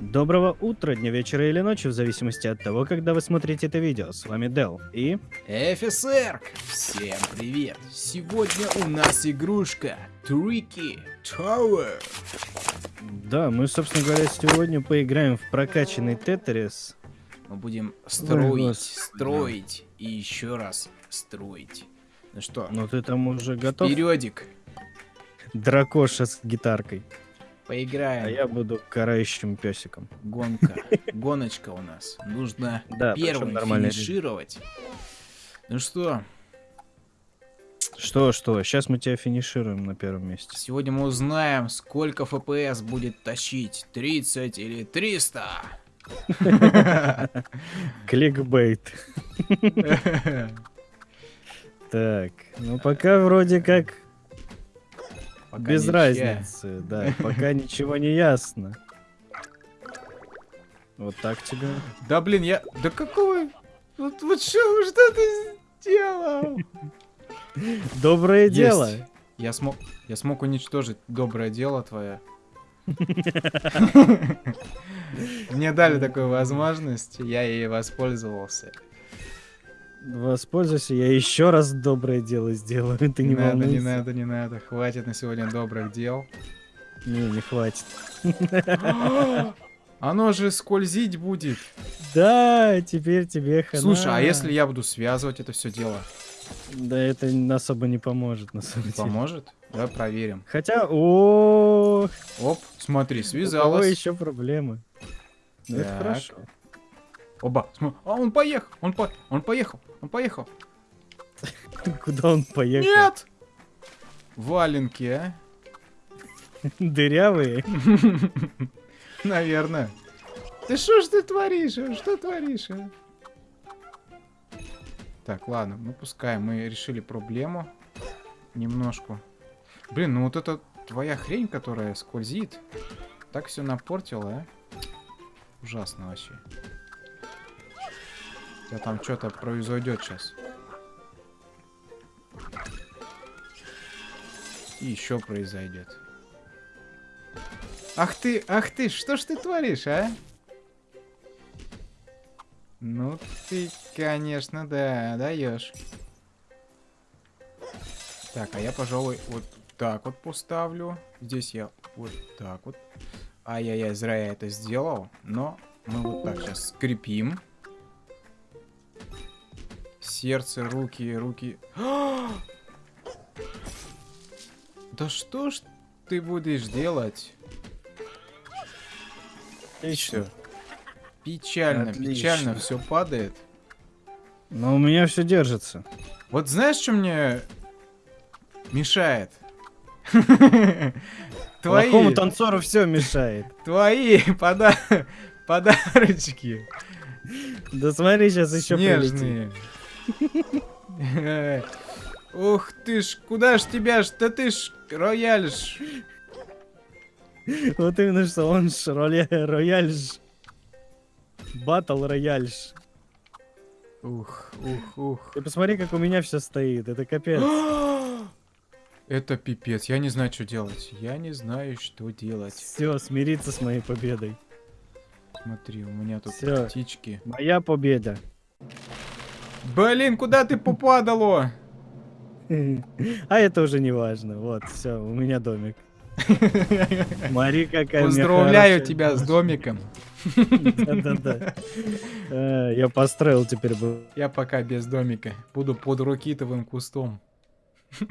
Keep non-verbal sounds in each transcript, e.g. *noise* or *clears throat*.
Доброго утра, дня, вечера или ночи, в зависимости от того, когда вы смотрите это видео. С вами Дел и... ФСР! Всем привет! Сегодня у нас игрушка Tricky Tower. Да, мы, собственно говоря, сегодня поиграем в прокачанный Тетрис. Мы будем строить, господи. строить и еще раз строить. Ну что, Ну ты там уже готов? периодик, Дракоша с гитаркой. Поиграем. А я буду карающим песиком. Гонка, *laughs* гоночка у нас. Нужно Да, первым финишировать. Ну что, Что, что, сейчас мы тебя финишируем на первом месте. сегодня мы узнаем, сколько FPS будет тащить. 30 или 300? *laughs* Кликбейт. *laughs* Так, ну пока вроде как Пока без ничья. разницы, да, *laughs* пока ничего не ясно. Вот так тебе. Да блин, я... Да какого... Вот, вот что, что ты сделал? *laughs* Доброе Есть. дело. Я смог... Я смог уничтожить доброе дело твое. *laughs* Мне дали такую возможность, я ей воспользовался. Воспользуйся, я еще раз доброе дело сделаю. Ты не, не надо, не надо, не надо. Хватит на сегодня добрых дел. Не, не хватит. *gasps* Оно же скользить будет. Да, теперь тебе хана. Слушай, а если я буду связывать это все дело? Да это особо не поможет, на самом деле. Поможет? Давай проверим. Хотя, о, Оп, смотри, у кого связалась. еще проблемы? Ну, это хорошо. Оба, а он поехал, он, по... он поехал, он поехал. *laughs* Куда он поехал? Нет! Валенки, а? *laughs* Дырявые? *laughs* Наверное. Ты что ж ты творишь? а? Что творишь? а? Так, ладно, ну пускай. Мы решили проблему. Немножко. Блин, ну вот это твоя хрень, которая скользит. Так все напортила, а? Ужасно вообще. Тебя там что-то произойдет сейчас. И еще произойдет. Ах ты, ах ты, что ж ты творишь, а? Ну ты, конечно, да, даешь. Так, а я, пожалуй, вот так вот поставлю. Здесь я вот так вот. Ай-яй-яй, зря я это сделал. Но мы вот так сейчас скрепим. Сердце, руки, руки. *gasps* Да что ж ты будешь делать? Отлично. Всё. Печально, Отлично. печально все падает. Но у меня все держится. Вот знаешь, что мне мешает? *laughs* Твои, Плохому танцору все мешает. *laughs* твои пода- *laughs* подарочки Да смотри, сейчас еще прилетит. Ух ты ж, куда ж тебя ж, да ты ж рояль ж. Вот именно что он ж рояль ж. Батл рояль ж. Ух, ух, ух. Ты посмотри, как у меня все стоит. Это капец. *gasps* Это пипец, я не знаю, что делать. Я не знаю, что делать. Все, смириться с моей победой. Смотри, у меня тут Всё. птички. Моя победа. Блин, куда ты попадало? *laughs* А это уже не важно. Вот, все, у меня домик. *laughs* Смотри, какая Поздравляю тебя с домиком. Да-да-да. Э, Я построил теперь. Я пока без домика. Буду под рукитовым кустом. *laughs*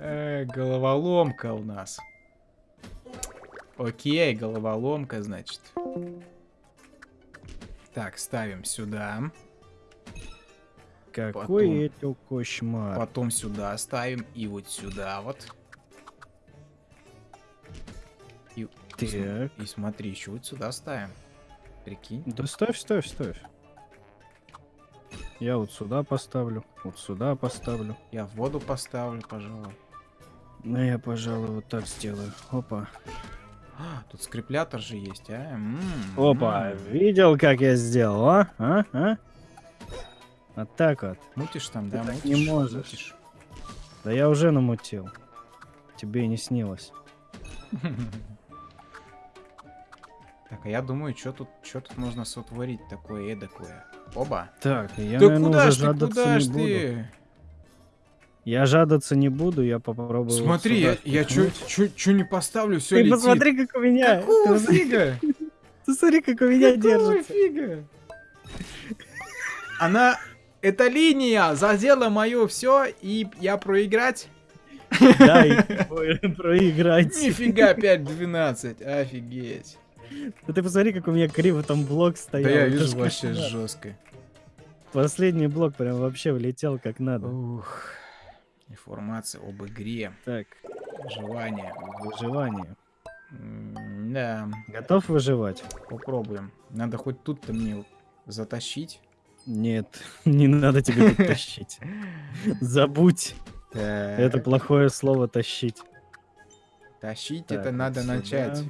Э, Головоломка у нас. Окей, головоломка, значит. Так, ставим сюда. Какой Потом. это кошмар. Потом сюда ставим. И вот сюда вот. И, Так. и смотри, еще вот сюда ставим. Прикинь. Да ставь, ставь, ставь. Я вот сюда поставлю, вот сюда поставлю. Я в воду поставлю, пожалуй. Ну, я, пожалуй, вот так сделаю. Опа. А, тут скреплятор же есть, а? М, Опа, м. видел, как я сделал, а? А? А? Вот так вот. Мутишь там, да? так Мутишь? не можешь. Мутишь. Да я уже намутил. Тебе и не снилось. *laughs* Так, а я думаю, что тут, что тут можно сотворить такое эдакое? Оба. Так, я, да наверное, куда ж ты, куда ж буду. ты? Я жадаться не буду, я попробую. Смотри, я, я чё не поставлю, все Ты летит. посмотри, как у меня. Ты Какого посмотри, фига? *laughs* ты смотри, как у меня Какого держится. фига? Она... Эта линия задела мое все, и я проиграть? Да, и *laughs* проиграть. Нифига 5-12, офигеть. Да ты посмотри, как у меня криво там блок стоял. Да я вижу вообще жестко. Последний блок прям вообще влетел как надо. Ух. Информация об игре. Так, Желание. выживание. М, Да, Готов выживать? попробуем. Надо хоть тут-то мне затащить. Нет, *laughs* не надо тебе тут тащить. *laughs* Забудь. Так. Это плохое слово тащить. Тащить Так, это надо сюда. начать.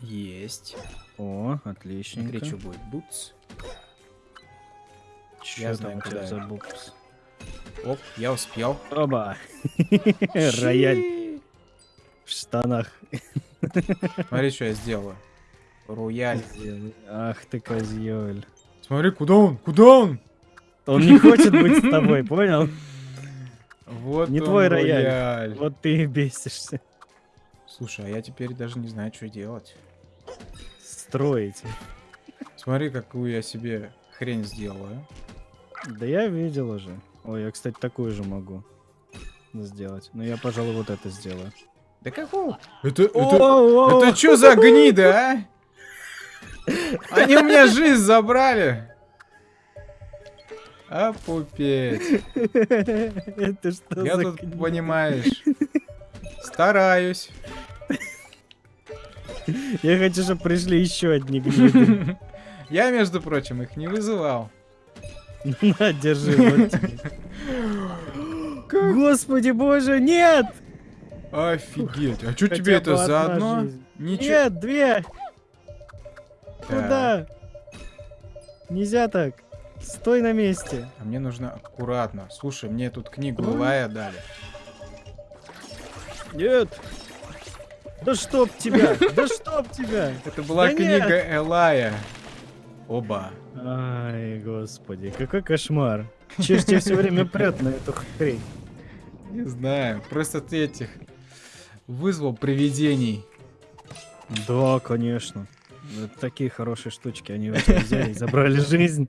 Есть. О, отличненько. Смотри, что будет. Бутс. Я знаю, куда за это. букс? Оп, я успел. Оба. *laughs* Рояль в штанах. Смотри, что я сделаю. Рояль. Ах ты козёль. Смотри, куда он? Куда он? Он не хочет быть с тобой, понял? Вот Не твой рояль. Вот ты и бесишься. Слушай, а я теперь даже не знаю, что делать. Строить. Смотри, какую я себе хрень сделаю. Да я видел уже. Ой, я, кстати, такую же могу сделать. Но я, пожалуй, вот это сделаю. Да какого? Это, это, О, это что за гнида, а? Они у меня жизнь забрали. А пупеть. Это что Я за тут, книга? понимаешь, стараюсь. Я хочу, чтобы пришли еще одни гниды. *laughs* Я, между прочим, их не вызывал. На, *laughs* держи, вот. Господи боже, нет! Офигеть. А что тебе это за одно? Ничего. Нет, две! Куда? Нельзя так. Стой на месте. А мне нужно аккуратно. Слушай, мне тут книгу Лая дали. Нет. Да чтоб тебя! *laughs* Да чтоб тебя! Это была Да книга Элая. Оба. Ай, господи, какой кошмар. Че ж тебя все время прет на эту хрень? Не знаю. Просто ты этих вызвал привидений. Да, конечно. Это такие хорошие штучки. Они *laughs* взяли и забрали жизнь.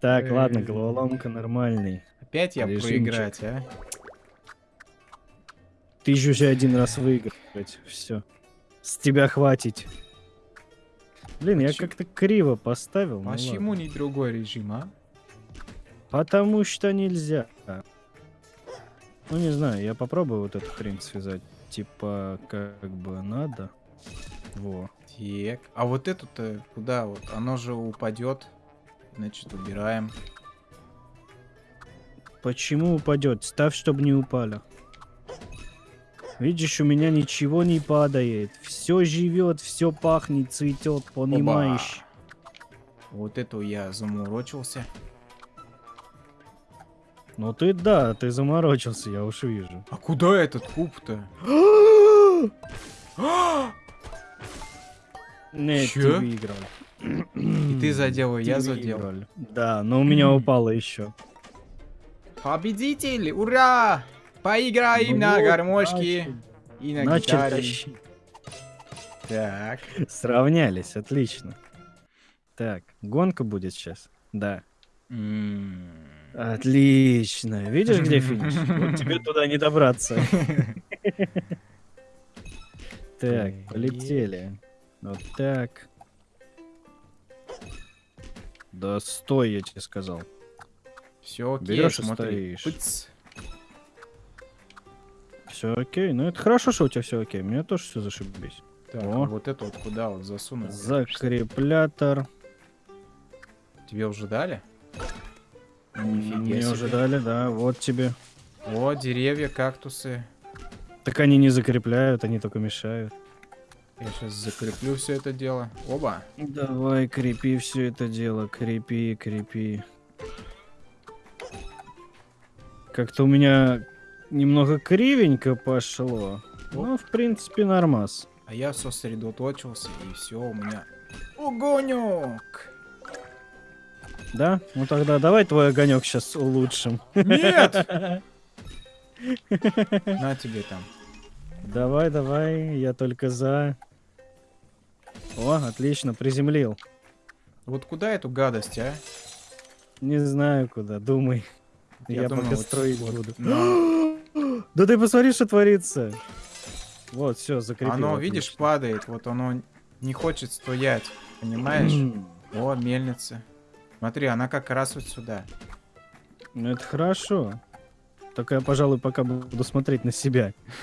Так, ладно, Эй. головоломка нормальный. Опять я проиграть, а? Ты еще уже один раз выиграть. Все. С тебя хватит. Блин, я как-то криво поставил. ну Почему ладно. не другой режим, а? Потому что нельзя. Ну не знаю, я попробую вот эту хрень связать. Типа, как бы надо. Во. Так. А вот эту-то куда вот? Оно же упадет. Значит, убираем. Почему упадет? Ставь, чтобы не упали. Видишь, у меня ничего не падает. Все живет, все пахнет, цветет, понимаешь? Вот эту я замурочился. Ну ты да, ты заморочился, я уж вижу. А куда этот куб-то? Нет, Чё? ты выиграл. И ты задел, и я задел. выиграл. Да, но у меня упало еще. Победитель! Ура! Поиграем Ну на вот, гармошке и на Начали гитаре. тащить. Так. Сравнялись, отлично. Так, гонка будет сейчас. Да. Отлично. Видишь, где *laughs* финиш? Вот тебе туда не добраться. *laughs* Так, полетели. Вот так. Да стой, я тебе сказал. Все окей, Берёшь и стоишь. Все окей. Ну это хорошо, что у тебя все окей. У меня тоже все зашибись. Так, О. а вот это вот куда вот засунуть? Закреплятор. Тебе уже дали? Нифига Мне себе. уже дали, да. Вот тебе. О, деревья, кактусы. Так они не закрепляют, они только мешают. Я сейчас закреплю все это дело. Оба. Давай, крепи все это дело. Крепи, крепи. Как-то у меня Немного кривенько пошло. Ну, в принципе, нормас. А я сосредоточился, и все у меня... Огонек! Да? Ну тогда давай твой огонек сейчас улучшим. Нет! *laughs* На тебе там. Давай, давай, я только за. О, отлично, приземлил. Вот куда эту гадость, а? Не знаю куда, думай. Я, думаю, пока вот- строить вот буду. на- *gasps* *gasps* Да ты посмотри, что творится. Вот, все, закрепил. Оно, видишь, отлично. падает. Вот оно не хочет стоять. Понимаешь? О, мельница. Смотри, она как раз вот сюда. Ну это хорошо. Только я, пожалуй, пока буду смотреть на себя. *laughs*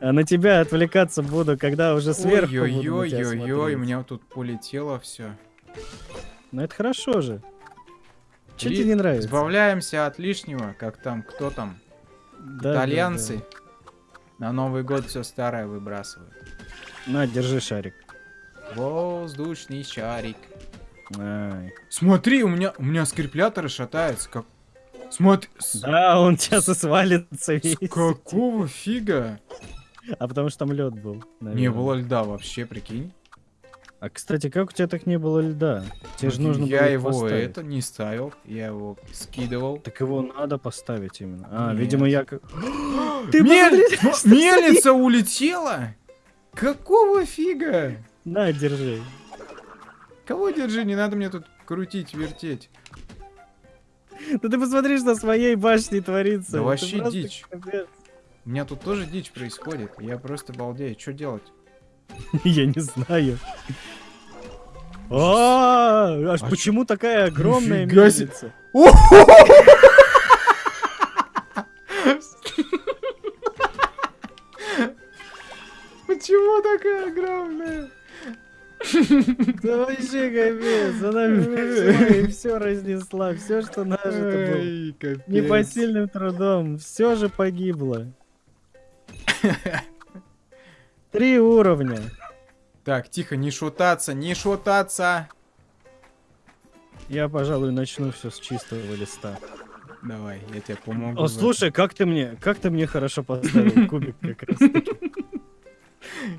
А на тебя отвлекаться буду, когда уже сверху Ой-ой-ой-ой-ой, у меня тут полетело все. Ну это хорошо же. Че тебе не нравится? Избавляемся от лишнего, как там, кто там, Да, да, итальянцы. На Новый год все старое выбрасывают. да. На, держи шарик. Воздушный шарик. Ай. Смотри, у меня, у меня скрепляторы шатаются, как... Смотри, с, Да, он сейчас и свалится с весь. какого фига? А потому что там лед был. Не наверное. было льда вообще, прикинь. А кстати, как у тебя так не было льда? Тебе же Вот нужно я было их его поставить. это не ставил, я его скидывал. Так его надо поставить именно. А, Нет. видимо, я как... *gasps* Ты Мель- *laughs* Мельница улетела? Какого фига? На, держи. Кого держи? Не надо мне тут крутить, вертеть. Да ты посмотри, что с моей башней творится. Да вообще дичь. капец. У меня тут тоже дичь происходит. Я просто балдею. Что делать? *laughs* Я не знаю. А, аж А почему такая огромная мельница? *laughs* Почему такая огромная? *laughs* Да вообще капец, она все разнесла, все, что нажито было. Непосильным трудом, все же погибло. Три уровня. Так, тихо, не шутаться, не шутаться. Я, пожалуй, начну все с чистого листа. Давай, я тебе помогу. О, слушай, как ты мне, как ты мне хорошо поставил *laughs* кубик как раз.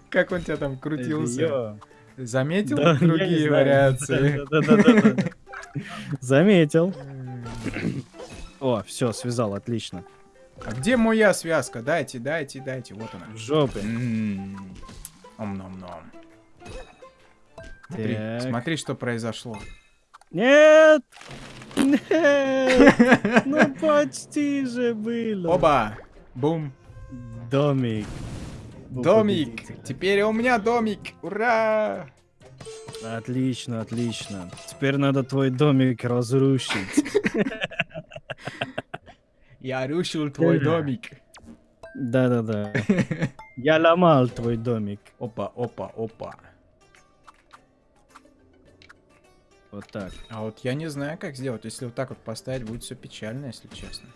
Как он тебя там крутился? Заметил Да, другие вариации? *laughs* *laughs* Заметил. О, все, связал, отлично. А где моя связка? Дайте, дайте, дайте. Вот она. В жопе. М, Ом-ном-ном. Смотри, Так. смотри, что произошло. Нет! Нет! *laughs* Ну почти же было. Оба! Бум! Домик. Домик! Теперь у меня домик! Ура! Отлично, отлично. Теперь надо твой домик разрушить. *laughs* Я рушил твой домик. Да-да-да. *laughs* Я ломал твой домик. Опа, опа, опа. Вот так. А вот я не знаю, как сделать. Если вот так вот поставить, будет все печально, если честно.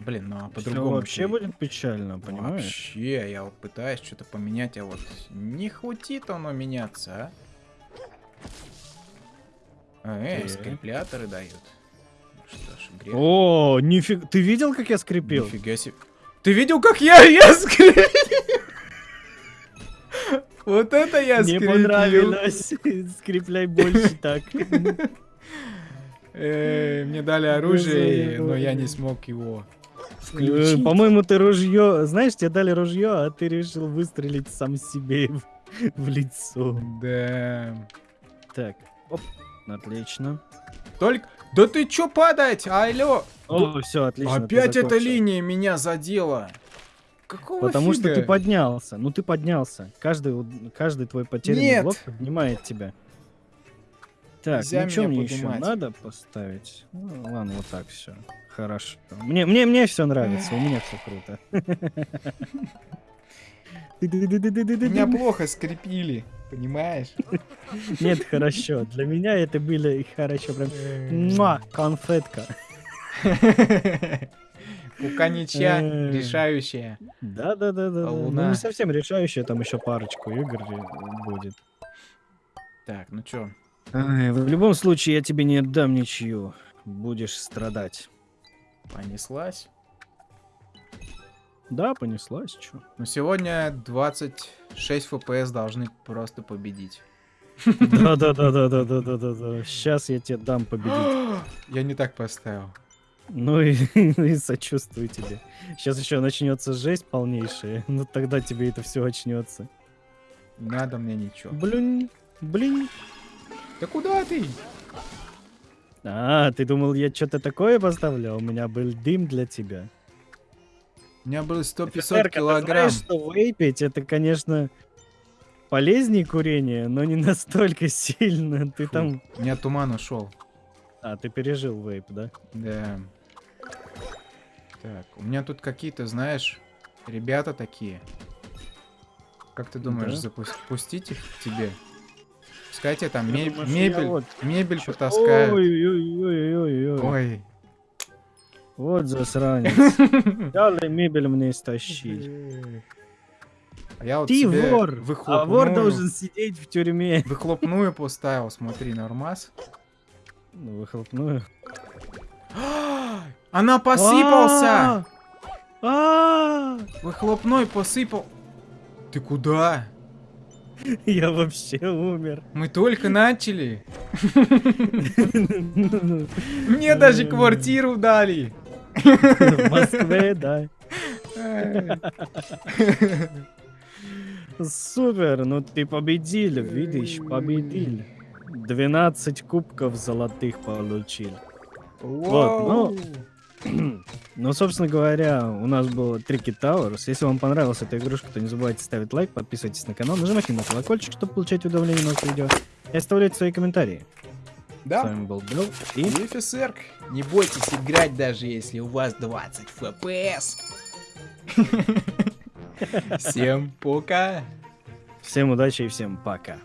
Блин, ну а по-другому. вообще ты- будет печально, понимаешь? Вообще, я вот пытаюсь что-то поменять, а вот не хватит оно меняться, а? А, Эй, Так. скрепляторы дают. Что ж, грех. О, нифига. Ты видел, как я скрепил? Нифига себе. Ты видел, как я, *laughs* я скрепил? Вот это я Мне скрепил. понравилось. *laughs* Скрепляй больше так. Э, Мне дали оружие, но я не смог его Э, включить. По-моему, ты ружье... Знаешь, тебе дали ружье, а ты решил выстрелить сам себе *laughs* в, в лицо. Да. Так, оп, отлично. Только... Да ты чё падать? Алло! О, все, отлично. Опять эта линия меня задела. Какого Потому что ты фига? поднялся. Ну ты поднялся. Каждый, каждый твой потерянный Нет. блок поднимает тебя. Так, Нельзя ну что мне еще надо поставить? Ну, ладно, вот так все. Хорошо. Мне, мне, мне все нравится, у меня все круто. *laughs* Меня плохо скрепили, понимаешь? Нет, хорошо. Для меня это было хорошо. Прям муа, конфетка. Пока ничья Э. решающая. Да, да, да, да. Ну, не совсем решающая, там еще парочку игр будет. Так, ну чё? Ай, в любом случае, я тебе не отдам ничью. Будешь страдать. Понеслась? Да, понеслась, чё. Но сегодня 26 FPS должны просто победить. Да-да-да-да-да-да-да-да. Сейчас я тебе дам победить. *gasps* Я не так поставил. Ну и, *laughs* и сочувствую тебе. Сейчас еще начнется жесть полнейшая. *laughs* Ну тогда тебе это все очнется. Не надо мне ничего. Блин, блин. Да куда ты? А, ты думал, я что-то такое поставлял? У меня был дым для тебя. У меня было 100-500 Офицерка, ты килограмм. знаешь, что вейпить это, конечно, полезнее курения, но не *laughs* настолько сильно. Ты Фу, там... У меня туман ушел. А, ты пережил вейп, да? Да. Так, у меня тут какие-то, знаешь, ребята такие. Как ты думаешь, Да? запустить их к тебе? Пускай тебе там Я ме- думаю, что мебель, вот мебель потаскают. Ой-ой-ой-ой-ой. Вот засранец. *laughs* Дали мебель мне стащить. А я вот Ты себе вор! А выхлопную, вор должен сидеть в тюрьме. выхлопную поставил, смотри, нормас. Ну, выхлопную. *gasps* Она посыпался! А! Выхлопной посыпал. Ты куда? Я вообще умер. Мы только начали. *laughs* Мне даже квартиру дали. В Москве, да. Супер, ну ты победил, видишь, победил. 12 кубков золотых получил. Вау. *clears throat* Ну, собственно говоря, у нас было Трики Towers. Если вам понравилась эта игрушка, то не забывайте ставить лайк, подписывайтесь на канал, нажимайте на колокольчик, чтобы получать уведомления новых видео. И оставляйте свои комментарии. С Да? вами был Белл и офицер. Не бойтесь играть, даже если у вас 20 FPS. *laughs* Всем пока. всем удачи и всем пока.